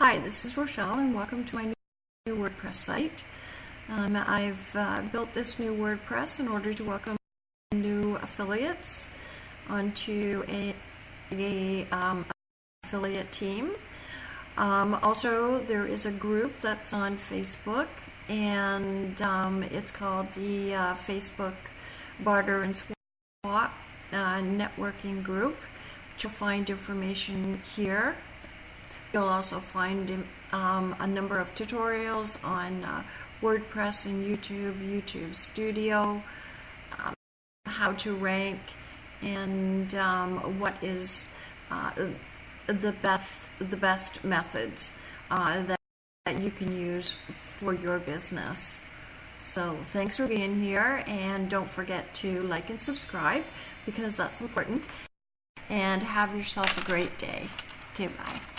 Hi, this is Rochelle, and welcome to my new WordPress site. Um, I've uh, built this new WordPress in order to welcome new affiliates onto a, a um, affiliate team. Um, also, there is a group that's on Facebook, and um, it's called the uh, Facebook Barter and Swap uh, Networking Group. Which you'll find information here. You'll also find um, a number of tutorials on uh, WordPress and YouTube, YouTube Studio, um, how to rank, and um, what is uh, the best the best methods uh, that, that you can use for your business. So thanks for being here, and don't forget to like and subscribe because that's important. And have yourself a great day. Okay, bye.